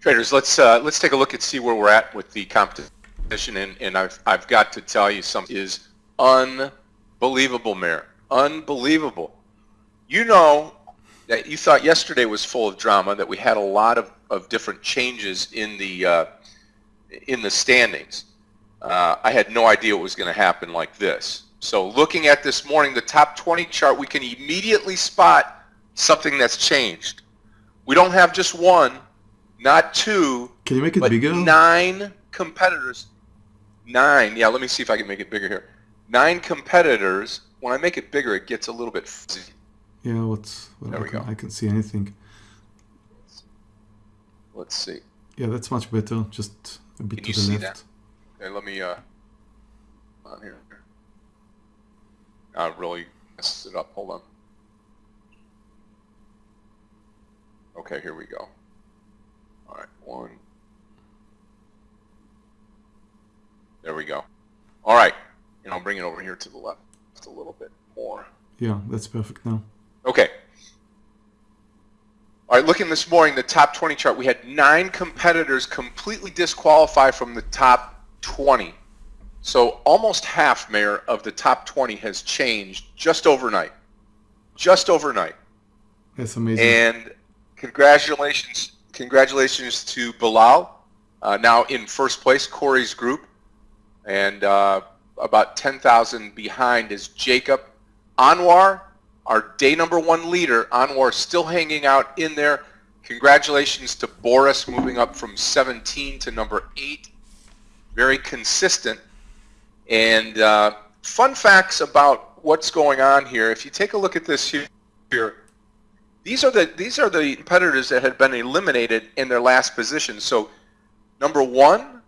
Traders, let's uh, let's take a look and see where we're at with the competition, and, and I've I've got to tell you something is unbelievable, Mayor, unbelievable. You know that you thought yesterday was full of drama, that we had a lot of, of different changes in the uh, in the standings. Uh, I had no idea it was going to happen like this. So looking at this morning, the top 20 chart, we can immediately spot something that's changed. We don't have just one, not two, Can you make it but bigger? nine competitors. Nine. Yeah, let me see if I can make it bigger here. Nine competitors. When I make it bigger, it gets a little bit fuzzy. Yeah, what's well, There I, we can, go. I can see anything. Let's see. Yeah, that's much better. Just a bit Can to the left. Okay, let me, uh, on here. I really messed it up. Hold on. Okay, here we go. All right, one. There we go. All right, and I'll bring it over here to the left just a little bit more. Yeah, that's perfect now. Okay. All right, looking this morning, the top 20 chart, we had nine competitors completely disqualified from the top 20. So almost half, Mayor, of the top 20 has changed just overnight. Just overnight. That's amazing. And congratulations, congratulations to Bilal, uh, now in first place, Corey's group, and uh, about 10,000 behind is Jacob. Anwar, our day number one leader, Anwar still hanging out in there. Congratulations to Boris moving up from 17 to number 8. Very consistent. And uh, fun facts about what's going on here. If you take a look at this here, here these are the these are the competitors that had been eliminated in their last position. So number one,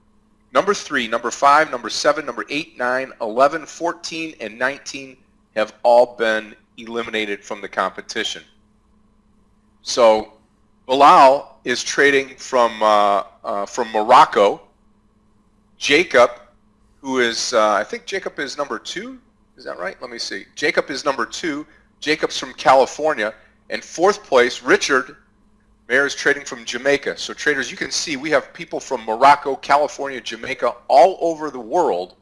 number three, number five, number seven, number eight, nine, 11, 14, and 19 have all been eliminated from the competition. So Bilal is trading from uh, uh, from Morocco. Jacob, who is uh, I think Jacob is number two. Is that right? Let me see. Jacob is number two. Jacob's from California. And fourth place, Richard, Mayor is trading from Jamaica. So traders, you can see we have people from Morocco, California, Jamaica, all over the world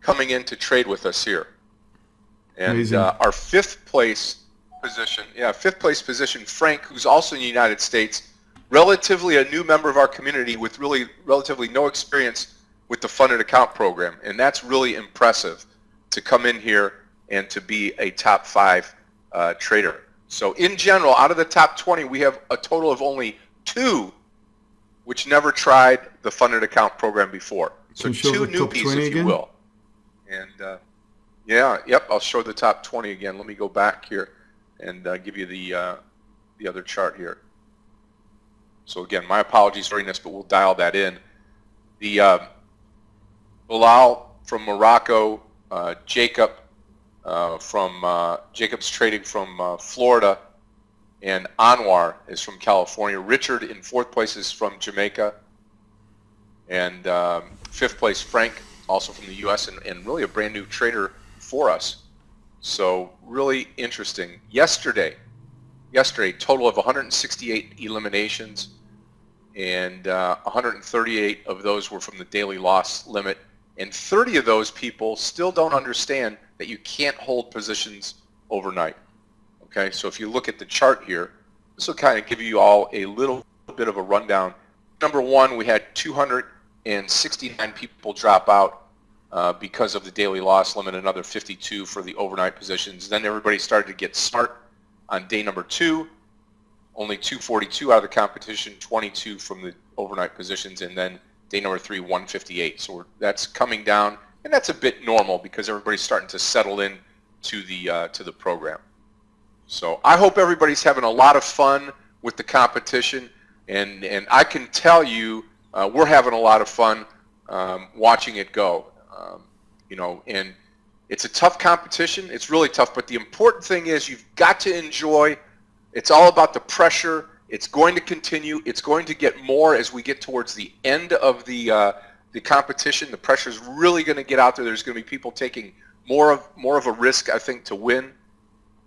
coming in to trade with us here. And uh, our fifth place position, yeah, fifth place position, Frank, who's also in the United States, relatively a new member of our community with really relatively no experience with the funded account program. And that's really impressive to come in here and to be a top five uh, trader. So in general, out of the top 20, we have a total of only two which never tried the funded account program before. So Can you show two newbies, if you again? will. And uh, yeah, yep, I'll show the top 20 again. Let me go back here and uh, give you the uh, the other chart here. So again, my apologies for this, but we'll dial that in. The uh, Bilal from Morocco, uh, Jacob uh, from uh, Jacob's trading from uh, Florida, and Anwar is from California. Richard in fourth place is from Jamaica, and um, fifth place Frank, also from the U.S. and, and really a brand new trader for us. So really interesting. Yesterday, yesterday total of 168 eliminations, and uh, 138 of those were from the daily loss limit, and 30 of those people still don't understand that you can't hold positions overnight. Okay, so if you look at the chart here, this will kind of give you all a little bit of a rundown. Number one, we had 269 people drop out uh, because of the daily loss limit, another 52 for the overnight positions. Then everybody started to get smart on day number two, only 242 out of the competition, 22 from the overnight positions, and then day number three, 158. So that's coming down, and that's a bit normal because everybody's starting to settle in to the uh, to the program. So I hope everybody's having a lot of fun with the competition, and and I can tell you uh, we're having a lot of fun um, watching it go. Um, you know, and it's a tough competition. It's really tough, but the important thing is you've got to enjoy. It's all about the pressure. It's going to continue. It's going to get more as we get towards the end of the uh, the competition. The pressure is really going to get out there. There's going to be people taking more of more of a risk, I think, to win.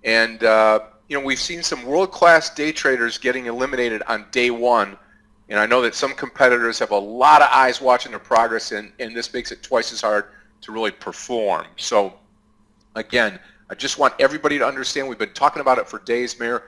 And uh, you know, we've seen some world-class day traders getting eliminated on day one, And I know that some competitors have a lot of eyes watching their progress, and, and this makes it twice as hard to really perform. So, again, I just want everybody to understand, we've been talking about it for days, Mayor.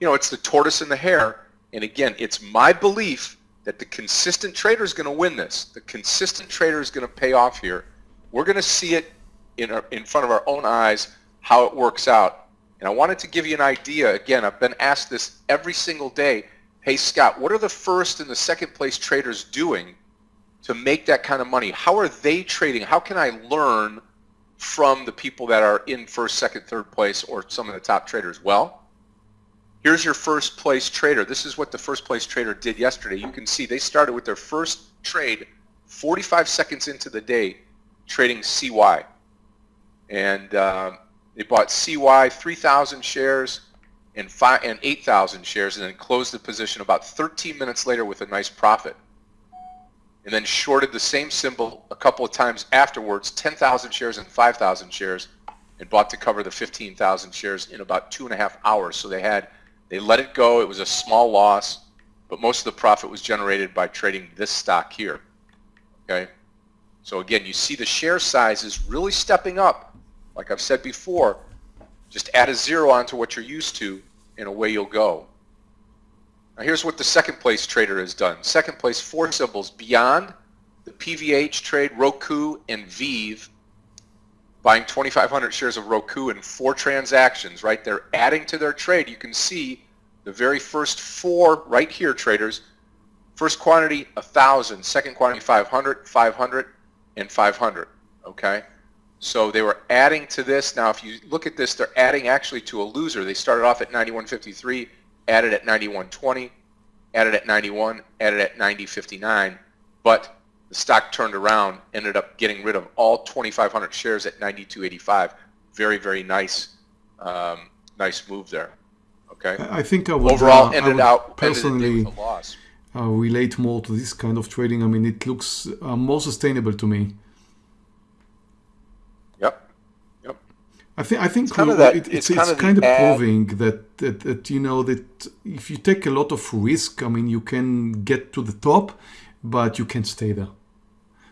You know, it's the tortoise and the hare. And again, it's my belief that the consistent trader is going to win this. The consistent trader is going to pay off here. We're going to see it in, our, in front of our own eyes how it works out. And I wanted to give you an idea. Again, I've been asked this every single day. Hey, Scott, what are the first and the second place traders doing to make that kind of money? How are they trading? How can I learn from the people that are in first, second, third place or some of the top traders? Well, here's your first place trader. This is what the first place trader did yesterday. You can see they started with their first trade 45 seconds into the day trading CY. And um, they bought CY 3,000 shares and, and 8,000 shares and then closed the position about 13 minutes later with a nice profit. And then shorted the same symbol a couple of times afterwards, 10,000 shares and 5,000 shares, and bought to cover the 15,000 shares in about two and a half hours. So they had, they let it go. It was a small loss, but most of the profit was generated by trading this stock here. Okay. So again, you see the share size is really stepping up like I've said before, just add a zero onto what you're used to and away you'll go. Now here's what the second place trader has done. Second place, four symbols beyond the PVH trade, Roku, and Vive, buying 2,500 shares of Roku in four transactions, right? They're adding to their trade. You can see the very first four right here traders. First quantity, 1,000. Second quantity, 500, 500, and 500, okay? So they were adding to this. Now, if you look at this, they're adding actually to a loser. They started off at 91.53, added at 91.20, added at 91, added at 90.59, but the stock turned around, ended up getting rid of all 2,500 shares at 92.85. Very, very nice, um, nice move there. Okay. I think I would overall uh, ended I would out personally ended loss. Uh, relate more to this kind of trading. I mean, it looks uh, more sustainable to me. Yep. Yep. I think I think it's kind of, that, it, it's, it's, kind, it's of, kind of proving that, that that you know that if you take a lot of risk, I mean, you can get to the top, but you can't stay there.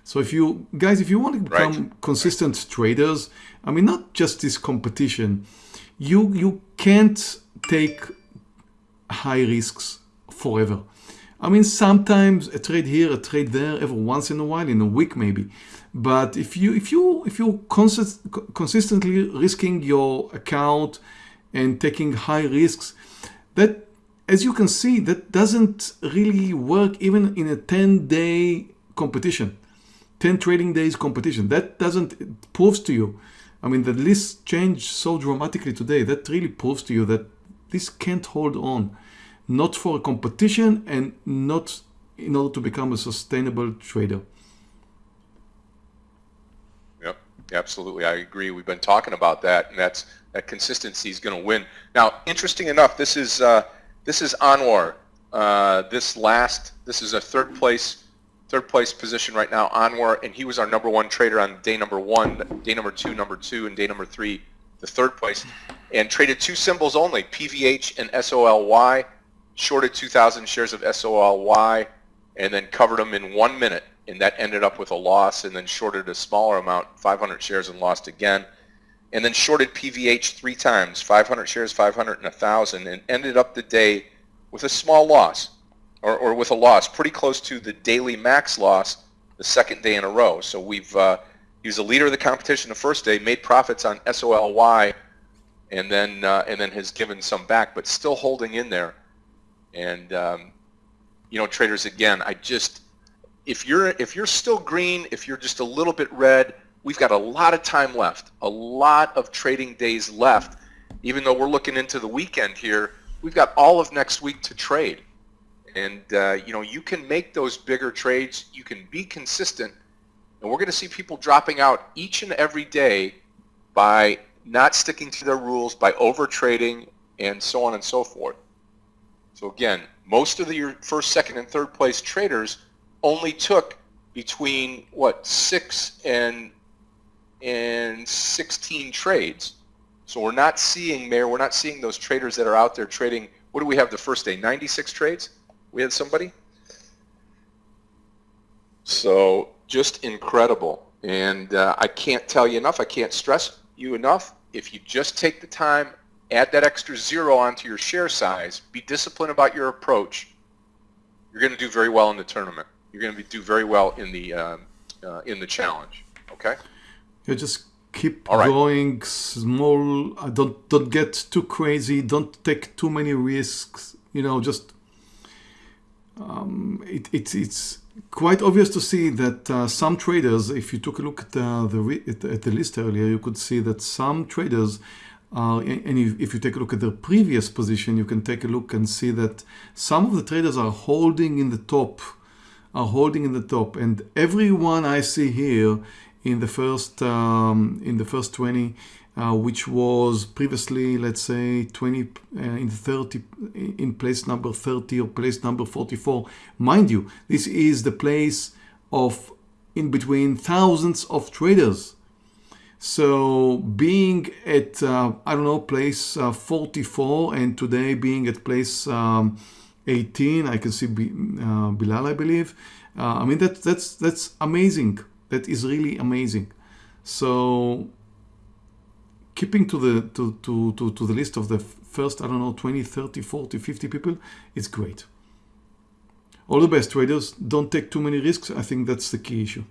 So if you guys, if you want to become right. consistent right. traders, I mean, not just this competition, you you can't take high risks forever. I mean, sometimes a trade here, a trade there, every once in a while, in a week maybe. But if you if you if you consist, consistently risking your account and taking high risks, that as you can see, that doesn't really work even in a 10-day competition, 10 trading days competition. That doesn't proves to you. I mean, the list changed so dramatically today. That really proves to you that this can't hold on, not for a competition and not in order to become a sustainable trader. Yep, Absolutely, I agree. We've been talking about that, and that's that consistency is going to win. Now, interesting enough, this is uh, this is Anwar. Uh, this last, this is a third place, third place position right now. Anwar, and he was our number one trader on day number one, day number two, number two, and day number three, the third place, and traded two symbols only, PVH and SOLY. Shorted 2,000 shares of SOLY, and then covered them in one minute and that ended up with a loss and then shorted a smaller amount, 500 shares and lost again. And then shorted PVH three times, 500 shares, 500 and 1,000 and ended up the day with a small loss or, or with a loss pretty close to the daily max loss the second day in a row. So we've, uh, he was a leader of the competition the first day, made profits on SOLY and then, uh, and then has given some back, but still holding in there. And, um, you know, traders, again, I just, if you're if you're still green, if you're just a little bit red, we've got a lot of time left, a lot of trading days left. Even though we're looking into the weekend here, we've got all of next week to trade, and uh, you know you can make those bigger trades. You can be consistent, and we're going to see people dropping out each and every day by not sticking to their rules, by over trading, and so on and so forth. So again, most of the, your first, second, and third place traders only took between what six and and 16 trades. So we're not seeing, Mayor, we're not seeing those traders that are out there trading. What do we have the first day? 96 trades? We had somebody? So just incredible. And uh, I can't tell you enough. I can't stress you enough. If you just take the time, add that extra zero onto your share size, be disciplined about your approach, you're going to do very well in the tournament. You're going to do very well in the um, uh, in the challenge. Okay. You just keep right. going small. uh, Don't don't get too crazy. Don't take too many risks. You know, just um, it, it's it's quite obvious to see that uh, some traders, if you took a look at the, the at, at the list earlier, you could see that some traders are, and if, if you take a look at their previous position, you can take a look and see that some of the traders are holding in the top, are holding in the top, and everyone I see here in the first um, in the first 20 uh, which was previously let's say 20 uh, in 30 in place number 30 or place number 44 mind you this is the place of in between thousands of traders. So being at uh, I don't know place uh, 44 and today being at place um, 18 I can see B, uh, Bilal I believe uh, I mean that that's that's amazing that is really amazing. So keeping to the to, to, to, to the list of the first I don't know 20 30 40 50 people it's great. All the best traders. Don't take too many risks. I think that's the key issue